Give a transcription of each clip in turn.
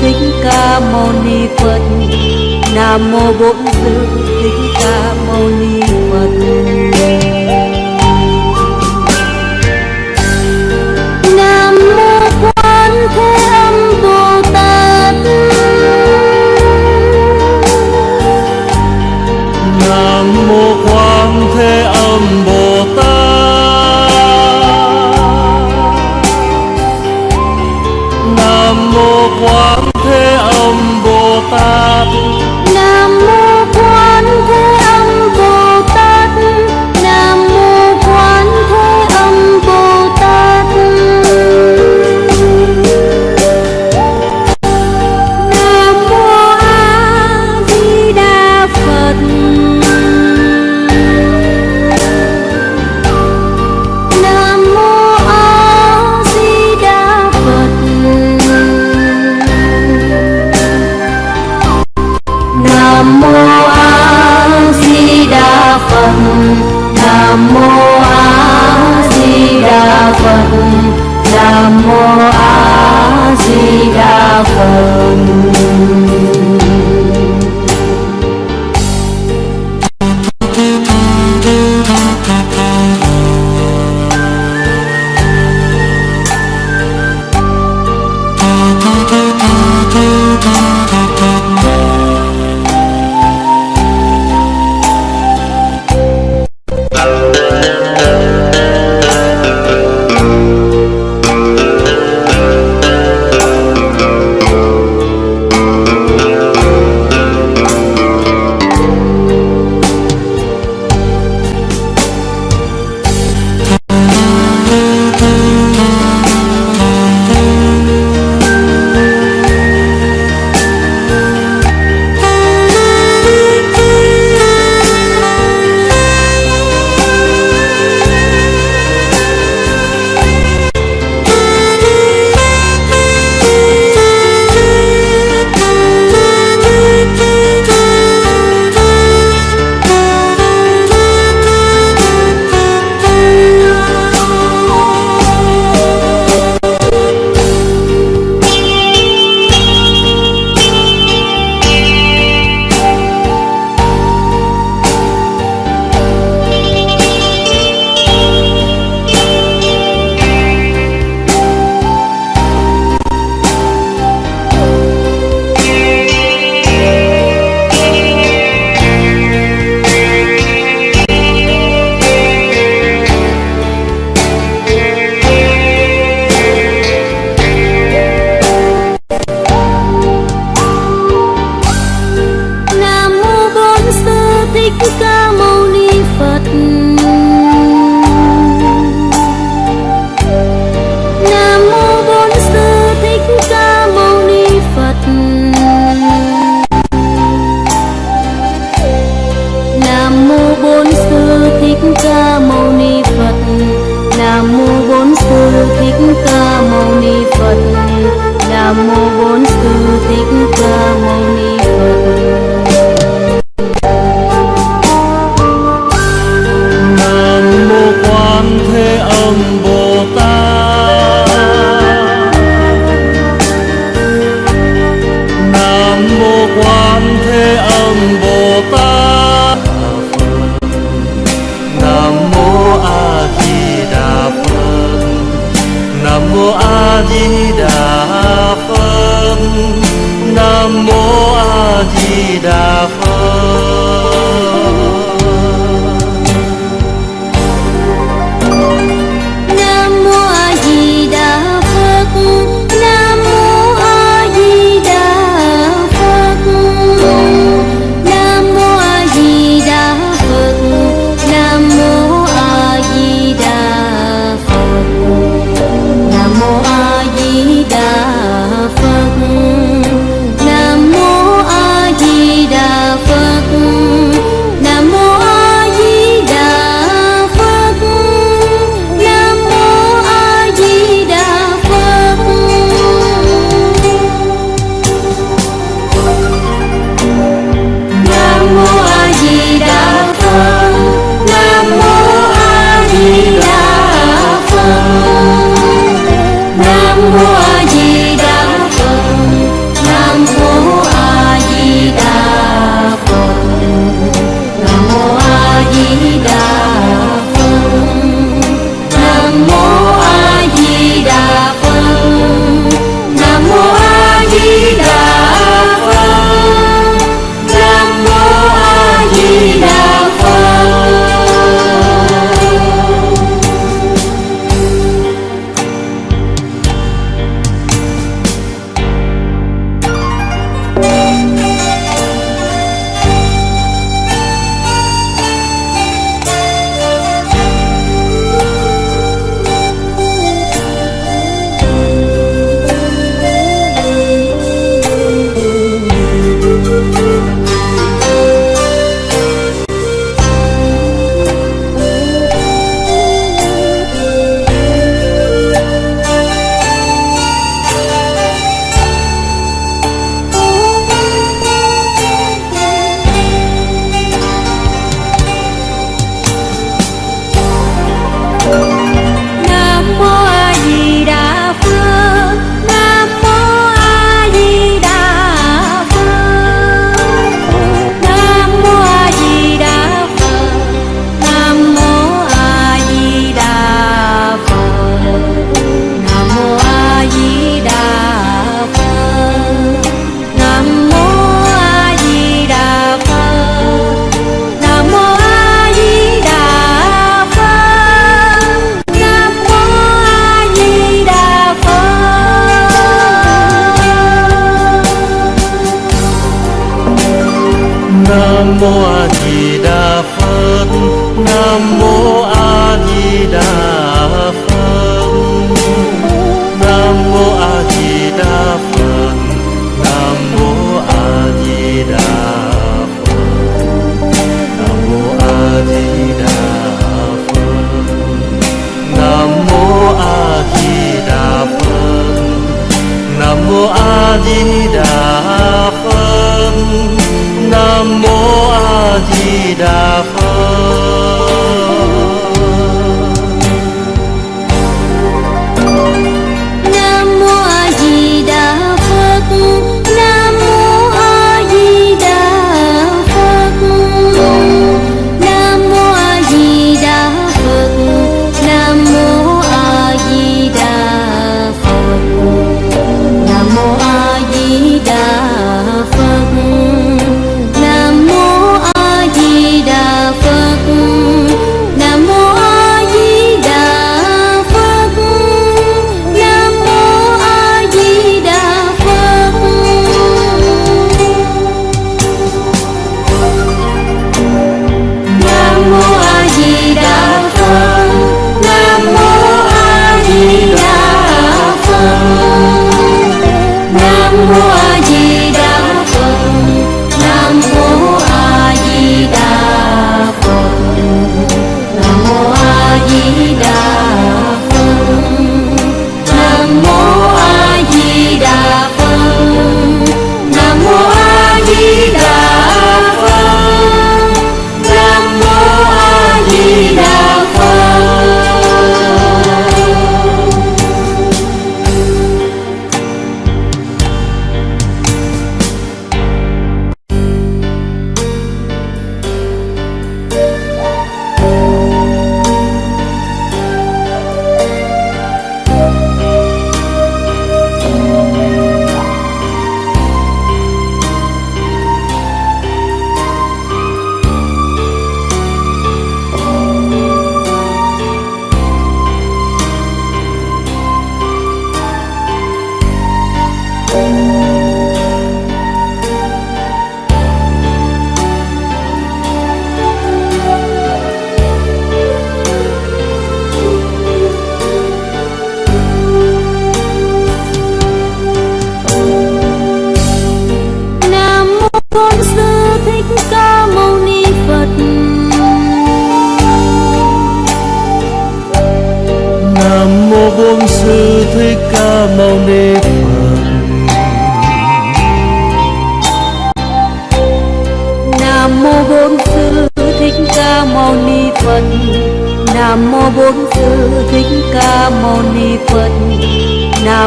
thích ca mâu ni phật. Nam mô bổn sư thích ca mâu ni phật. quán thế âm bồ tát.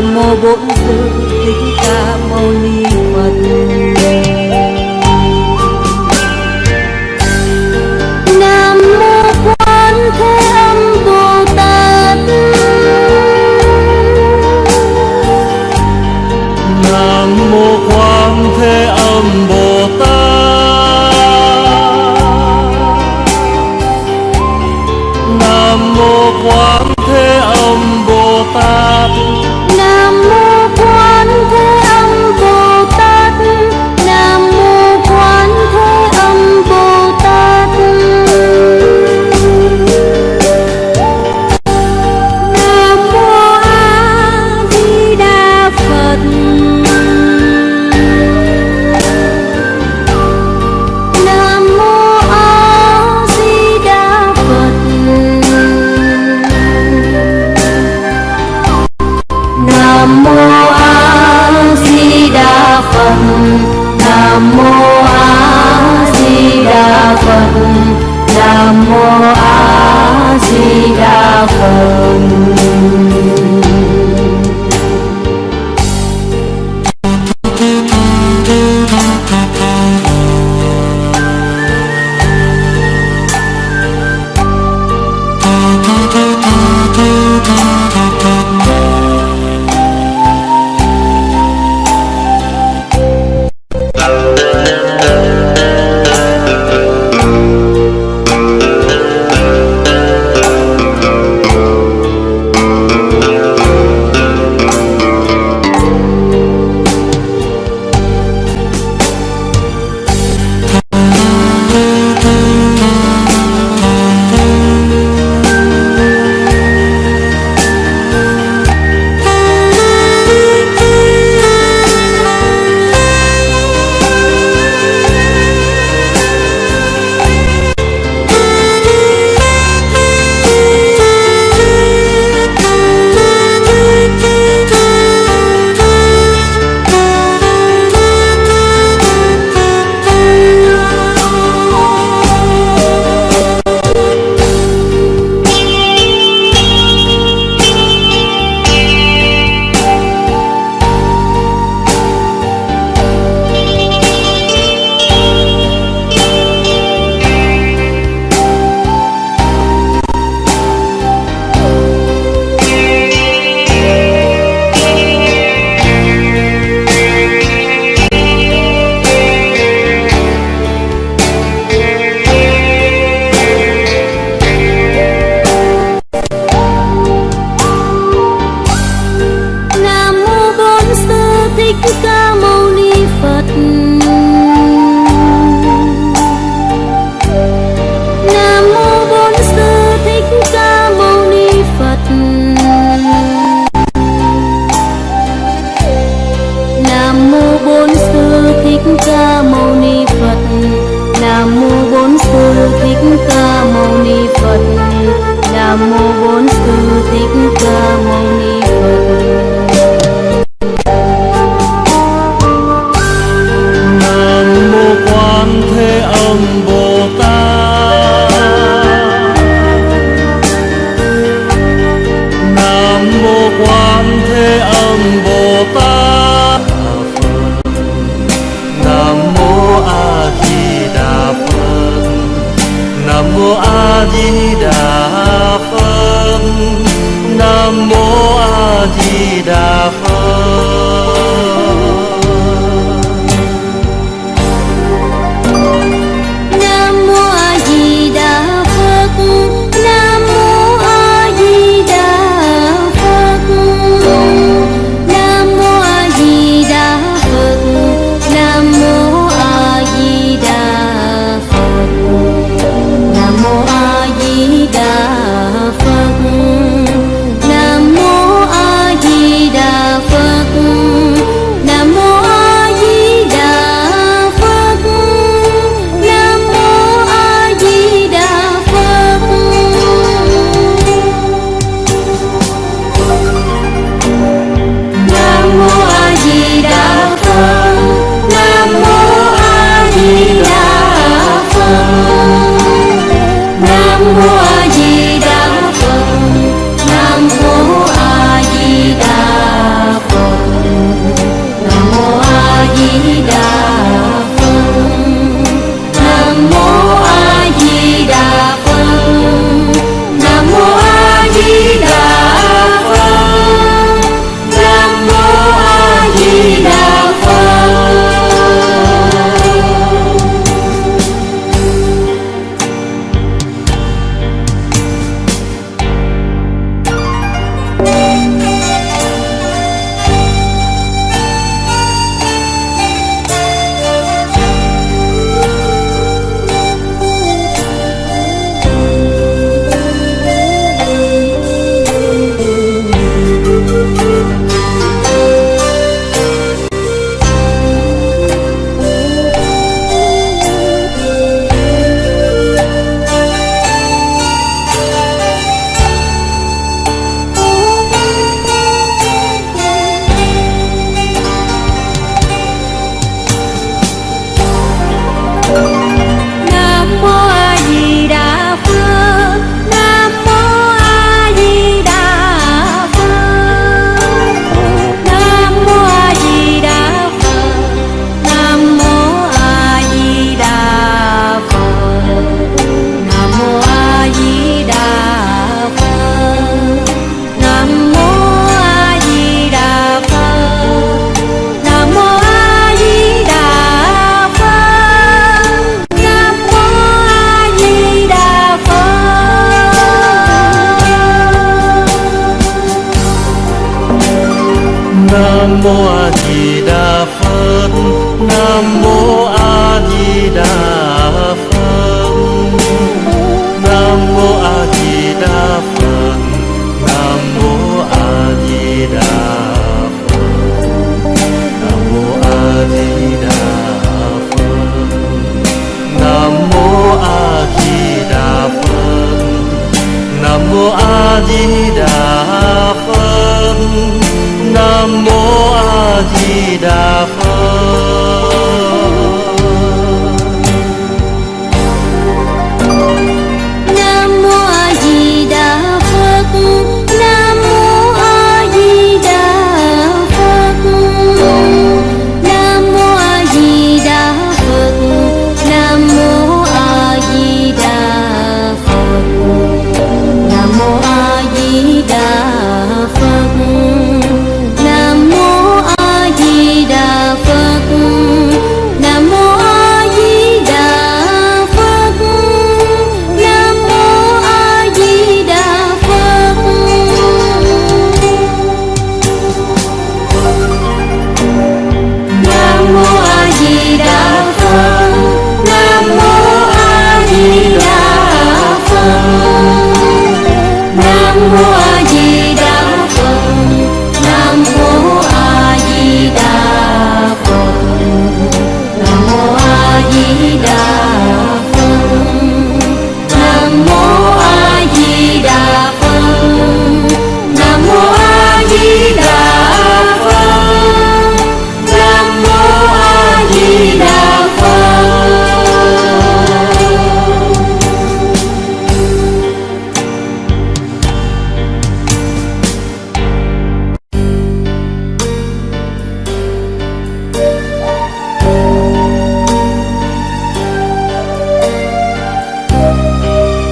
mô bỗng rơi